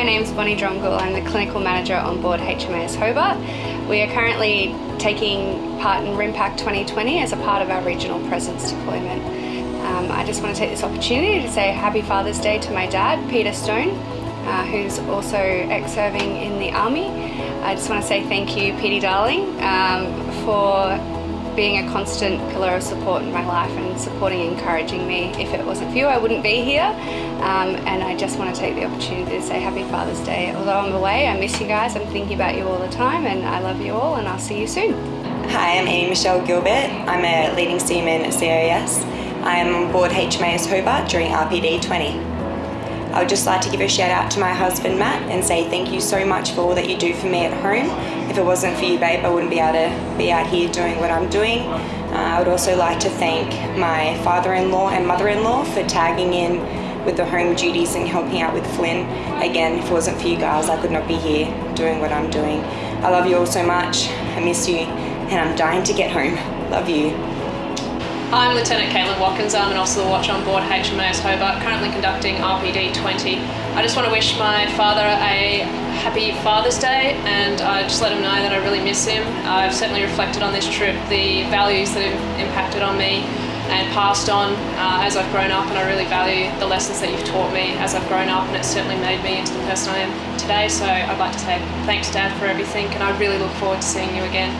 my name is Bonnie Dromgoole. I'm the Clinical Manager on board HMAS Hobart. We are currently taking part in RIMPAC 2020 as a part of our regional presence deployment. Um, I just want to take this opportunity to say Happy Father's Day to my dad, Peter Stone, uh, who's also ex-serving in the Army. I just want to say thank you, Petey Darling, um, for being a constant pillar of support in my life and supporting and encouraging me. If it wasn't for you, I wouldn't be here. Um, and I just want to take the opportunity to say Happy Father's Day. Although I'm away, I miss you guys. I'm thinking about you all the time and I love you all and I'll see you soon. Hi, I'm Amy Michelle Gilbert. I'm a leading seaman at CAS. I am on board HMAS Hobart during RPD 20. I would just like to give a shout out to my husband Matt and say thank you so much for all that you do for me at home. If it wasn't for you babe I wouldn't be able to be out here doing what I'm doing. Uh, I would also like to thank my father-in-law and mother-in-law for tagging in with the home duties and helping out with Flynn. Again, if it wasn't for you guys I could not be here doing what I'm doing. I love you all so much, I miss you and I'm dying to get home. Love you. I'm Lieutenant Caitlin Watkins. I'm an officer watch on board HMAS Hobart, currently conducting RPD 20. I just want to wish my father a happy Father's Day and I just let him know that I really miss him. I've certainly reflected on this trip the values that have impacted on me and passed on uh, as I've grown up and I really value the lessons that you've taught me as I've grown up and it's certainly made me into the person I am today so I'd like to say thanks Dad for everything and I really look forward to seeing you again.